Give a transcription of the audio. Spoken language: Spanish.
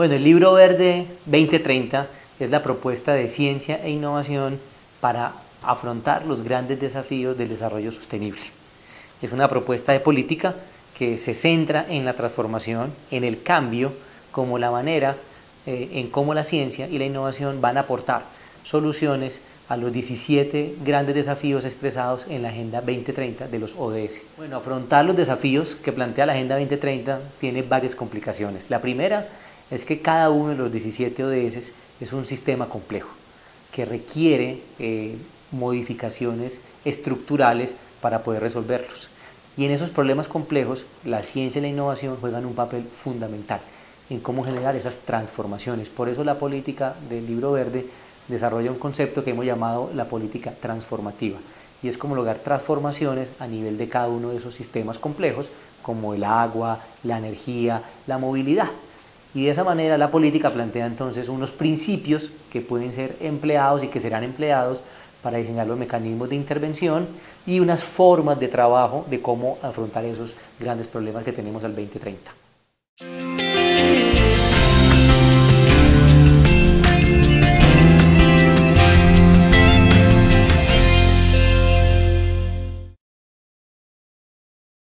Bueno, el libro verde 2030 es la propuesta de ciencia e innovación para afrontar los grandes desafíos del desarrollo sostenible. Es una propuesta de política que se centra en la transformación, en el cambio, como la manera eh, en cómo la ciencia y la innovación van a aportar soluciones a los 17 grandes desafíos expresados en la Agenda 2030 de los ODS. Bueno, afrontar los desafíos que plantea la Agenda 2030 tiene varias complicaciones. La primera es que cada uno de los 17 ODS es un sistema complejo que requiere eh, modificaciones estructurales para poder resolverlos. Y en esos problemas complejos, la ciencia y la innovación juegan un papel fundamental en cómo generar esas transformaciones. Por eso la política del libro verde desarrolla un concepto que hemos llamado la política transformativa y es como lograr transformaciones a nivel de cada uno de esos sistemas complejos como el agua, la energía, la movilidad. Y de esa manera la política plantea entonces unos principios que pueden ser empleados y que serán empleados para diseñar los mecanismos de intervención y unas formas de trabajo de cómo afrontar esos grandes problemas que tenemos al 2030.